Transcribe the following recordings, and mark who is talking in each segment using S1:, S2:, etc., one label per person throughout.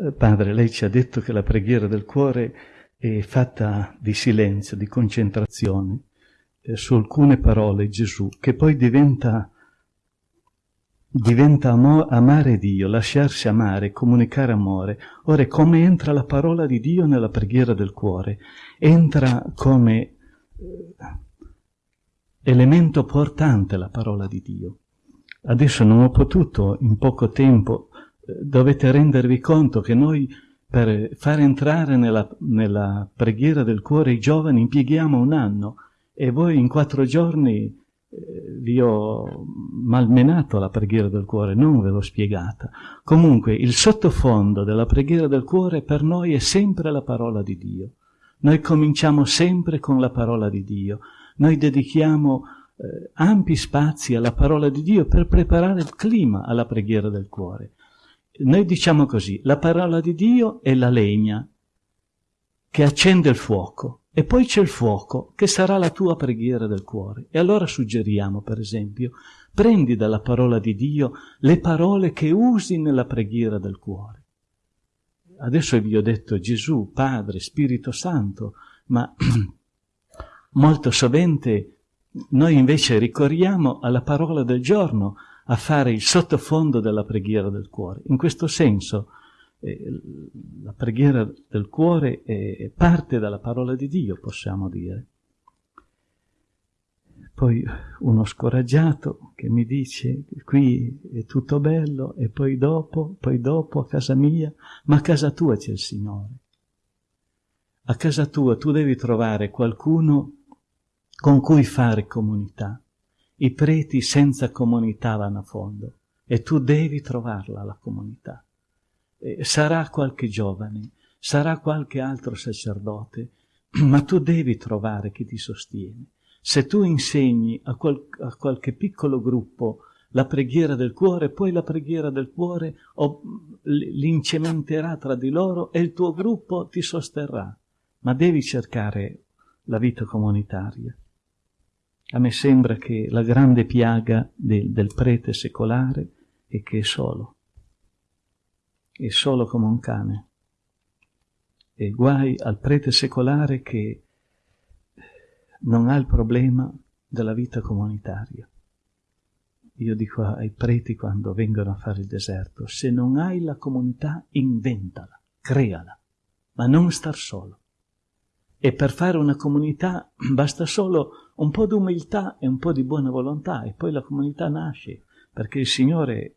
S1: Eh, padre, lei ci ha detto che la preghiera del cuore è fatta di silenzio, di concentrazione eh, su alcune parole Gesù, che poi diventa, diventa amo- amare Dio, lasciarsi amare, comunicare amore. Ora, come entra la parola di Dio nella preghiera del cuore? Entra come eh, elemento portante la parola di Dio. Adesso non ho potuto in poco tempo, dovete rendervi conto che noi per far entrare nella, nella, preghiera del cuore i giovani impieghiamo un anno e voi in quattro giorni eh, vi ho malmenato la preghiera del cuore, non ve l'ho spiegata. Comunque il sottofondo della preghiera del cuore per noi è sempre la parola di Dio. Noi cominciamo sempre con la parola di Dio. Noi dedichiamo eh, ampi spazi alla parola di Dio per preparare il clima alla preghiera del cuore. Noi diciamo così, la parola di Dio è la legna che accende il fuoco e poi c'è il fuoco che sarà la tua preghiera del cuore. E allora suggeriamo, per esempio, prendi dalla parola di Dio le parole che usi nella preghiera del cuore. Adesso vi ho detto Gesù, Padre, Spirito Santo, ma molto sovente noi invece ricorriamo alla parola del giorno, a fare il sottofondo della preghiera del cuore. In questo senso eh, la preghiera del cuore è parte dalla parola di Dio, possiamo dire. Poi uno scoraggiato che mi dice qui è tutto bello e poi dopo, poi dopo a casa mia, ma a casa tua c'è il Signore. A casa tua tu devi trovare qualcuno con cui fare comunità. I preti senza comunità vanno a fondo e tu devi trovarla la comunità. E sarà qualche giovane, sarà qualche altro sacerdote, ma tu devi trovare chi ti sostiene. Se tu insegni a, qual- a qualche piccolo gruppo la preghiera del cuore, poi la preghiera del cuore oh, l'incementerà tra di loro e il tuo gruppo ti sosterrà. Ma devi cercare la vita comunitaria. A me sembra che la grande piaga del, del prete secolare è che è solo, è solo come un cane. E guai al prete secolare che non ha il problema della vita comunitaria. Io dico ai preti quando vengono a fare il deserto, se non hai la comunità, inventala, creala, ma non star solo. E per fare una comunità basta solo un po' di umiltà e un po' di buona volontà e poi la comunità nasce, perché il Signore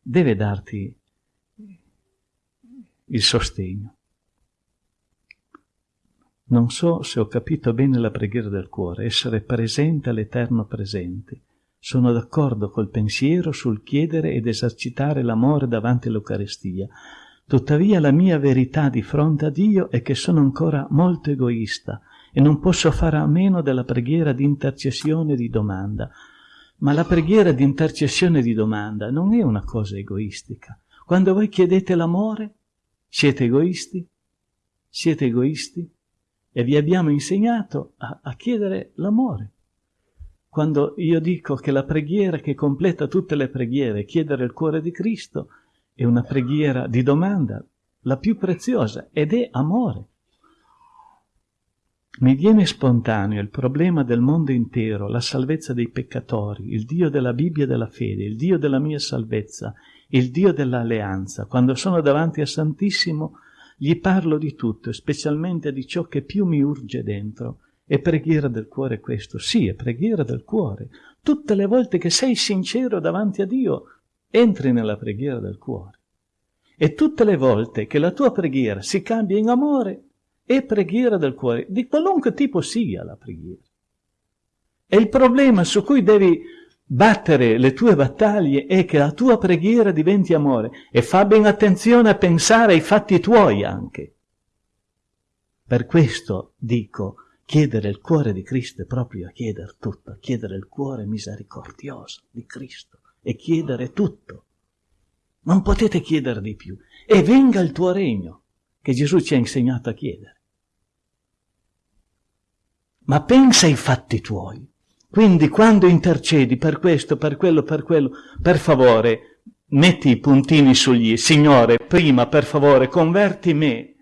S1: deve darti il sostegno. Non so se ho capito bene la preghiera del cuore, essere presente all'Eterno presente. Sono d'accordo col pensiero sul chiedere ed esercitare l'amore davanti all'Eucaristia, Tuttavia la mia verità di fronte a Dio è che sono ancora molto egoista e non posso fare a meno della preghiera di intercessione e di domanda. Ma la preghiera di intercessione e di domanda non è una cosa egoistica. Quando voi chiedete l'amore, siete egoisti? Siete egoisti? E vi abbiamo insegnato a, a chiedere l'amore. Quando io dico che la preghiera che completa tutte le preghiere è chiedere il cuore di Cristo, è una preghiera di domanda, la più preziosa, ed è amore. Mi viene spontaneo il problema del mondo intero, la salvezza dei peccatori, il Dio della Bibbia e della fede, il Dio della mia salvezza, il Dio dell'alleanza. Quando sono davanti a Santissimo gli parlo di tutto, specialmente di ciò che più mi urge dentro. È preghiera del cuore questo? Sì, è preghiera del cuore. Tutte le volte che sei sincero davanti a Dio, entri nella preghiera del cuore. E tutte le volte che la tua preghiera si cambia in amore, è preghiera del cuore, di qualunque tipo sia la preghiera. E il problema su cui devi battere le tue battaglie è che la tua preghiera diventi amore e fa ben attenzione a pensare ai fatti tuoi anche. Per questo dico, chiedere il cuore di Cristo è proprio a chiedere tutto, a chiedere il cuore misericordioso di Cristo e chiedere tutto. Non potete chiedere di più. E venga il tuo regno, che Gesù ci ha insegnato a chiedere. Ma pensa ai fatti tuoi. Quindi quando intercedi per questo, per quello, per quello, per favore, metti i puntini sugli Signore, prima per favore converti me,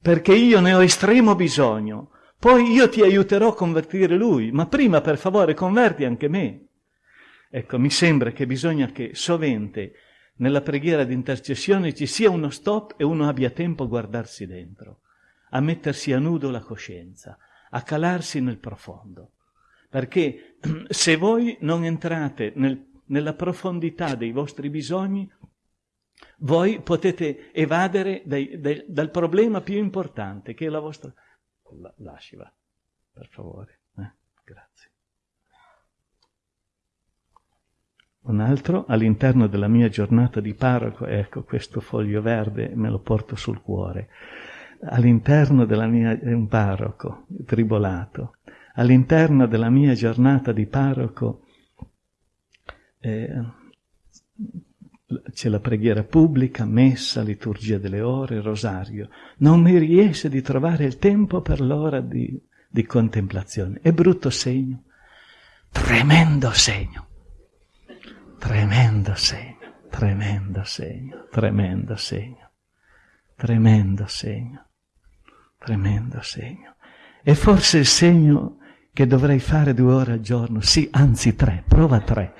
S1: perché io ne ho estremo bisogno, poi io ti aiuterò a convertire lui, ma prima per favore converti anche me. Ecco, mi sembra che bisogna che sovente nella preghiera di intercessione ci sia uno stop e uno abbia tempo a guardarsi dentro, a mettersi a nudo la coscienza, a calarsi nel profondo. Perché se voi non entrate nel, nella profondità dei vostri bisogni, voi potete evadere dai, dai, dal problema più importante, che è la vostra... La, lasci va, per favore. Eh? Grazie. Un altro, all'interno della mia giornata di parroco, ecco questo foglio verde, me lo porto sul cuore. All'interno della mia, un parroco, tribolato, all'interno della mia giornata di parroco eh, c'è la preghiera pubblica, messa, liturgia delle ore, rosario. Non mi riesce di trovare il tempo per l'ora di, di contemplazione. È brutto segno, tremendo segno, tremendo segno, tremendo segno, tremendo segno, tremendo segno, tremendo segno. E forse il segno che dovrei fare due ore al giorno, sì, anzi tre, prova tre.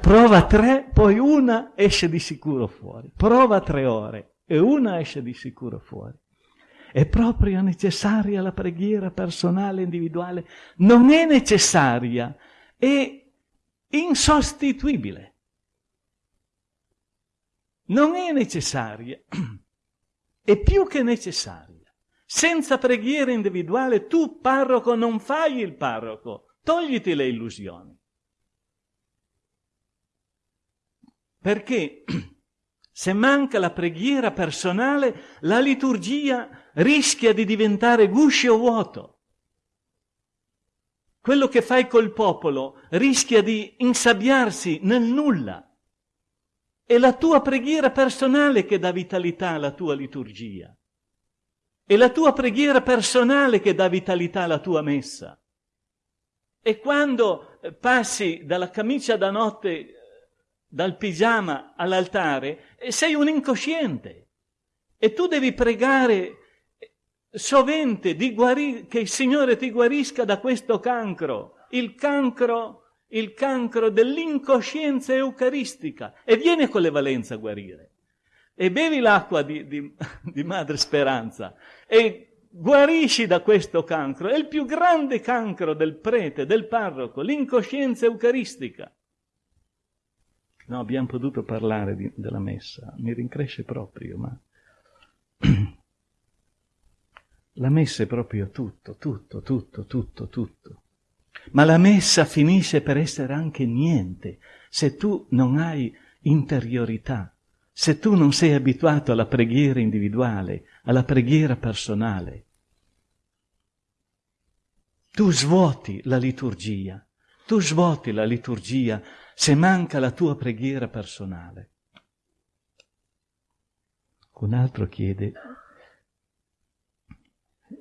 S1: Prova tre, poi una esce di sicuro fuori. Prova tre ore e una esce di sicuro fuori. È proprio necessaria la preghiera personale, individuale? Non è necessaria, è insostituibile. Non è necessaria, è più che necessaria. Senza preghiera individuale tu, parroco, non fai il parroco. Togliti le illusioni. Perché se manca la preghiera personale, la liturgia rischia di diventare guscio vuoto. Quello che fai col popolo rischia di insabbiarsi nel nulla. È la tua preghiera personale che dà vitalità alla tua liturgia. È la tua preghiera personale che dà vitalità alla tua messa. E quando eh, passi dalla camicia da notte, eh, dal pigiama all'altare, eh, sei un incosciente. E tu devi pregare sovente di guarire, che il Signore ti guarisca da questo cancro, il cancro, il cancro dell'incoscienza eucaristica. E viene con le valenze a guarire e bevi l'acqua di, di, di Madre Speranza e guarisci da questo cancro. È il più grande cancro del prete, del parroco, l'incoscienza eucaristica. No, abbiamo potuto parlare di, della messa, mi rincresce proprio, ma la messa è proprio tutto, tutto, tutto, tutto, tutto. Ma la messa finisce per essere anche niente se tu non hai interiorità, se tu non sei abituato alla preghiera individuale, alla preghiera personale, tu svuoti la liturgia, tu svuoti la liturgia se manca la tua preghiera personale. Un altro chiede,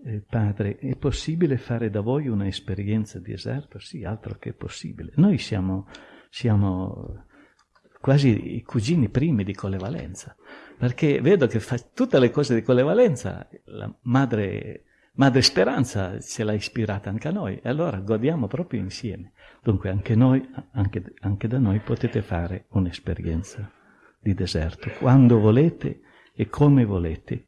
S1: eh, padre, è possibile fare da voi un'esperienza di eserto? Sì, altro che possibile. Noi siamo, siamo quasi i cugini primi di Collevalenza, perché vedo che fa tutte le cose di Collevalenza, la madre, madre Speranza ce l'ha ispirata anche a noi, e allora godiamo proprio insieme. Dunque anche noi, anche, anche da noi potete fare un'esperienza di deserto, quando volete e come volete.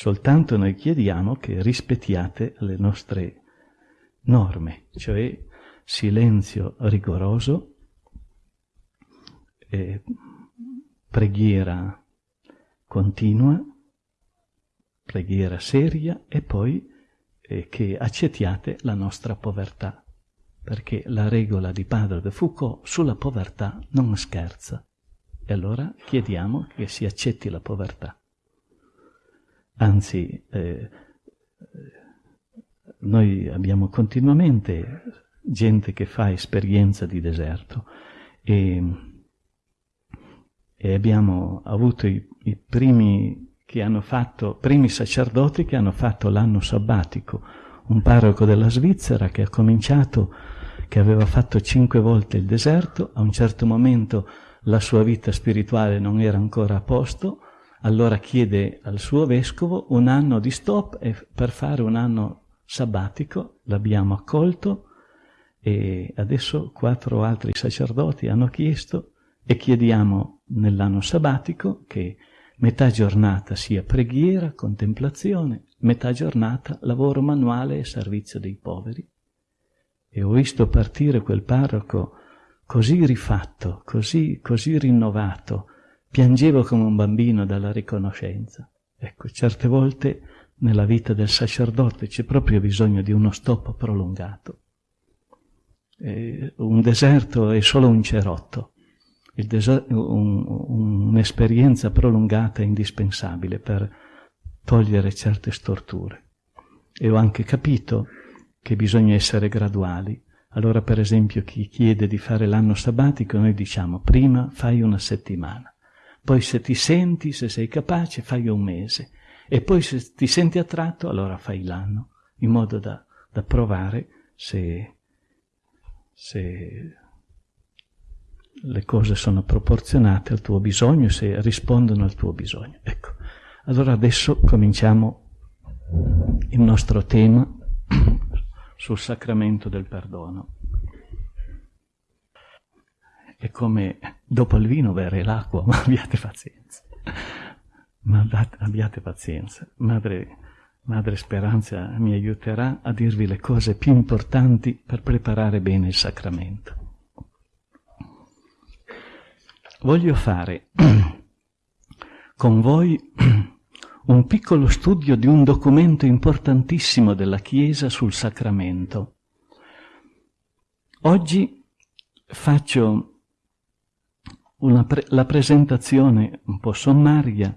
S1: Soltanto noi chiediamo che rispettiate le nostre norme, cioè silenzio rigoroso, eh, preghiera continua, preghiera seria e poi eh, che accettiate la nostra povertà, perché la regola di Padre de Foucault sulla povertà non scherza. E allora chiediamo che si accetti la povertà. Anzi, eh, noi abbiamo continuamente gente che fa esperienza di deserto e e abbiamo avuto i, i primi fatto, primi sacerdoti che hanno fatto l'anno sabbatico, un parroco della Svizzera che ha cominciato, che aveva fatto cinque volte il deserto, a un certo momento la sua vita spirituale non era ancora a posto, allora chiede al suo vescovo un anno di stop per fare un anno sabbatico, l'abbiamo accolto e adesso quattro altri sacerdoti hanno chiesto e chiediamo nell'anno sabbatico che metà giornata sia preghiera, contemplazione, metà giornata lavoro manuale e servizio dei poveri. E ho visto partire quel parroco così rifatto, così, così rinnovato, piangevo come un bambino dalla riconoscenza. Ecco, certe volte nella vita del sacerdote c'è proprio bisogno di uno stop prolungato. E un deserto è solo un cerotto, un, un'esperienza prolungata è indispensabile per togliere certe storture. E ho anche capito che bisogna essere graduali. Allora, per esempio, chi chiede di fare l'anno sabbatico, noi diciamo prima fai una settimana, poi se ti senti, se sei capace, fai un mese, e poi se ti senti attratto, allora fai l'anno, in modo da, da provare se, se le cose sono proporzionate al tuo bisogno, se rispondono al tuo bisogno. Ecco, allora adesso cominciamo il nostro tema sul sacramento del perdono. È come dopo il vino bere l'acqua, ma abbiate pazienza. Ma abbiate pazienza. Madre, Madre Speranza mi aiuterà a dirvi le cose più importanti per preparare bene il sacramento. Voglio fare con voi un piccolo studio di un documento importantissimo della Chiesa sul sacramento. Oggi faccio pre- la presentazione un po' sommaria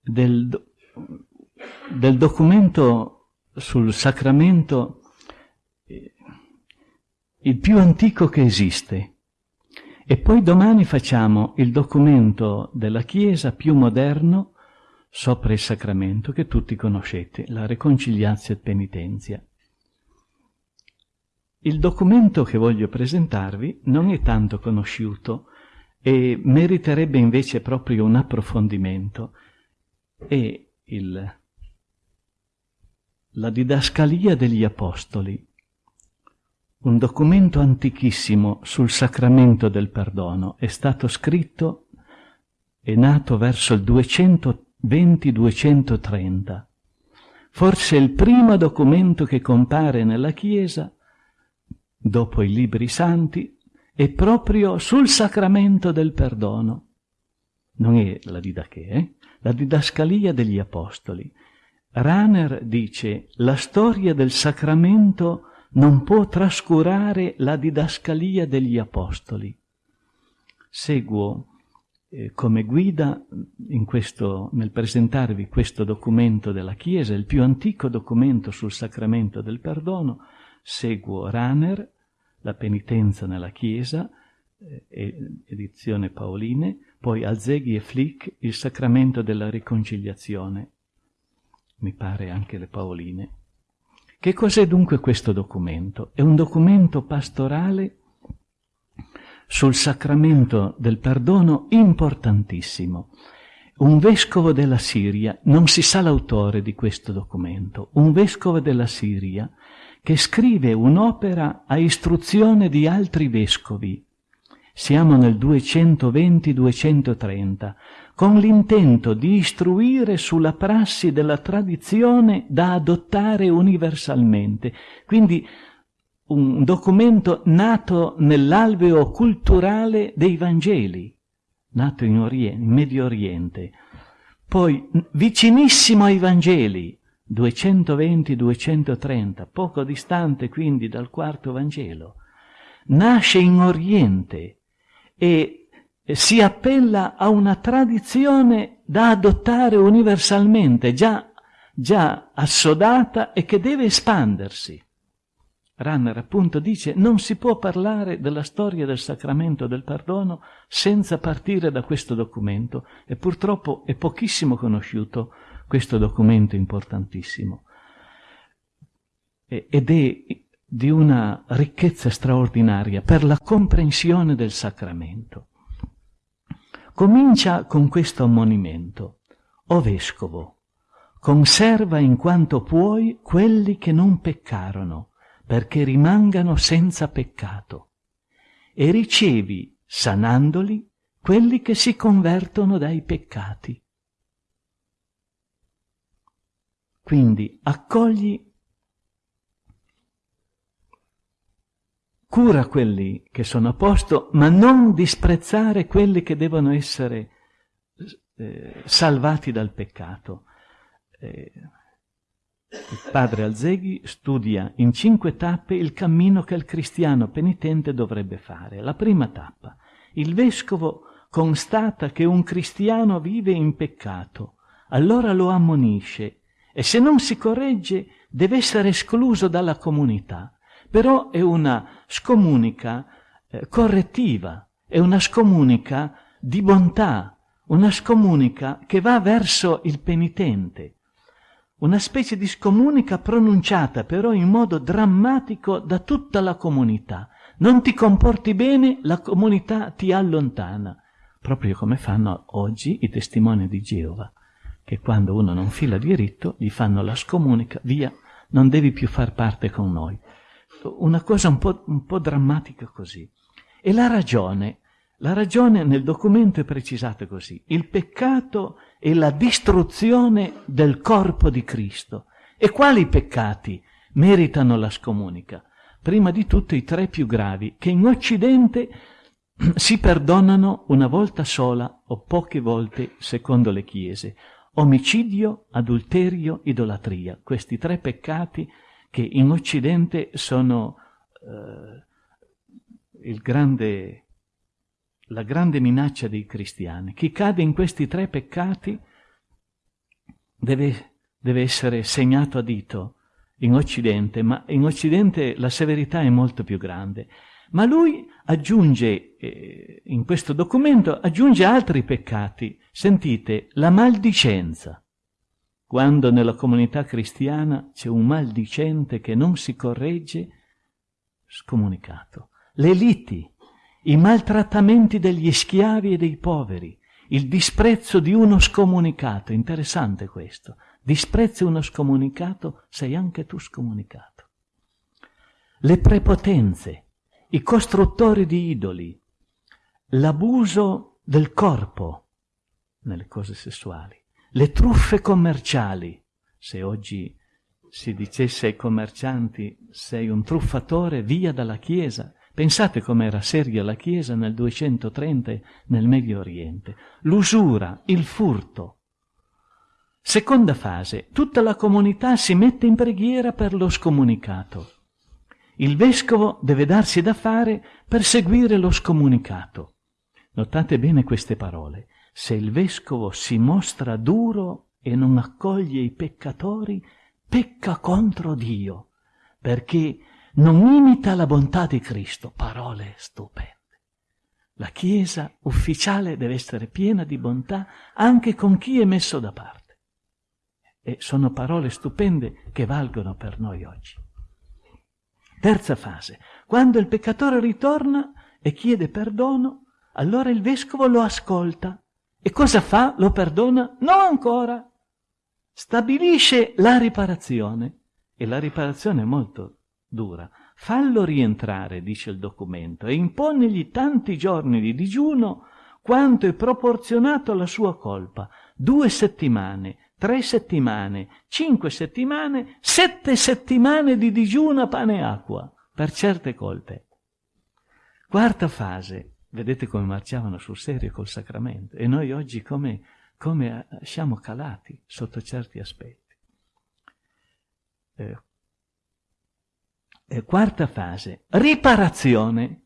S1: del, del documento sul sacramento eh, il più antico che esiste. E poi domani facciamo il documento della Chiesa più moderno sopra il sacramento che tutti conoscete, la Reconciliazio Penitenzia. Il documento che voglio presentarvi non è tanto conosciuto e meriterebbe invece proprio un approfondimento. È il, la didascalia degli Apostoli, un documento antichissimo sul sacramento del perdono. È stato scritto, è nato verso il 200 20-230. Forse il primo documento che compare nella Chiesa, dopo i libri santi, è proprio sul sacramento del perdono. Non è la didache, eh? la didascalia degli Apostoli. Raner dice la storia del sacramento non può trascurare la didascalia degli Apostoli. Seguo eh, come guida questo, nel presentarvi questo documento della Chiesa, il più antico documento sul sacramento del perdono, seguo Raner, La penitenza nella Chiesa, eh, edizione Paoline, poi Alzeghi e Flick, Il sacramento della riconciliazione, mi pare anche le Paoline. Che cos'è dunque questo documento? È un documento pastorale sul sacramento del perdono importantissimo. Un vescovo della Siria, non si sa l'autore di questo documento, un vescovo della Siria che scrive un'opera a istruzione di altri vescovi. Siamo nel 220-230, con l'intento di istruire sulla prassi della tradizione da adottare universalmente. Quindi un documento nato nell'alveo culturale dei Vangeli, nato in, Oriente, in Medio Oriente, poi vicinissimo ai Vangeli, 220-230, poco distante quindi dal quarto Vangelo, nasce in Oriente e si appella a una tradizione da adottare universalmente, già, già assodata e che deve espandersi. Ranner appunto dice non si può parlare della storia del sacramento del perdono senza partire da questo documento e purtroppo è pochissimo conosciuto questo documento importantissimo ed è di una ricchezza straordinaria per la comprensione del sacramento. Comincia con questo ammonimento. O vescovo, conserva in quanto puoi quelli che non peccarono, perché rimangano senza peccato, e ricevi, sanandoli, quelli che si convertono dai peccati. Quindi accogli, cura quelli che sono a posto, ma non disprezzare quelli che devono essere eh, salvati dal peccato. Eh, il padre Alzeghi studia in cinque tappe il cammino che il cristiano penitente dovrebbe fare. La prima tappa, il vescovo constata che un cristiano vive in peccato, allora lo ammonisce e se non si corregge deve essere escluso dalla comunità. Però è una scomunica eh, correttiva, è una scomunica di bontà, una scomunica che va verso il penitente, una specie di scomunica pronunciata però in modo drammatico da tutta la comunità. Non ti comporti bene, la comunità ti allontana, proprio come fanno oggi i testimoni di Geova che quando uno non fila diritto gli fanno la scomunica, via, non devi più far parte con noi. Una cosa un po', un po drammatica così. E la ragione, la ragione nel documento è precisata così. Il peccato è la distruzione del corpo di Cristo. E quali peccati meritano la scomunica? Prima di tutto i tre più gravi, che in Occidente si perdonano una volta sola o poche volte secondo le chiese omicidio, adulterio, idolatria, questi tre peccati che in Occidente sono eh, grande, la grande minaccia dei cristiani. Chi cade in questi tre peccati deve, deve essere segnato a dito in Occidente, ma in Occidente la severità è molto più grande. Ma lui aggiunge, eh, in questo documento, aggiunge altri peccati. Sentite, la maldicenza. Quando nella comunità cristiana c'è un maldicente che non si corregge, scomunicato. Le liti, i maltrattamenti degli schiavi e dei poveri, il disprezzo di uno scomunicato. Interessante questo. Disprezzi uno scomunicato, sei anche tu scomunicato. Le prepotenze, i costruttori di idoli, l'abuso del corpo nelle cose sessuali, le truffe commerciali. Se oggi si dicesse ai commercianti sei un truffatore, via dalla Chiesa. Pensate com'era seria la Chiesa nel 230 nel Medio Oriente. L'usura, il furto. Seconda fase, tutta la comunità si mette in preghiera per lo scomunicato. Il vescovo deve darsi da fare per seguire lo scomunicato. Notate bene queste parole. Se il vescovo si mostra duro e non accoglie i peccatori, pecca contro Dio, perché non imita la bontà di Cristo. Parole stupende. La Chiesa ufficiale deve essere piena di bontà anche con chi è messo da parte. E sono parole stupende che valgono per noi oggi. Terza fase. Quando il peccatore ritorna e chiede perdono, allora il vescovo lo ascolta. E cosa fa? Lo perdona? No ancora. Stabilisce la riparazione. E la riparazione è molto dura. Fallo rientrare, dice il documento, e imponegli tanti giorni di digiuno quanto è proporzionato alla sua colpa. Due settimane, tre settimane, cinque settimane, sette settimane di digiuno a pane e acqua per certe colpe. Quarta fase, vedete come marciavano sul serio col sacramento e noi oggi come, come siamo calati sotto certi aspetti. Eh, eh, quarta fase, riparazione.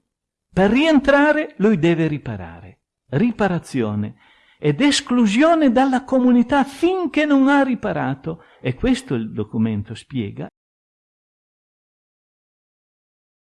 S1: Per rientrare lui deve riparare. Riparazione ed esclusione dalla comunità finché non ha riparato. E questo il documento spiega,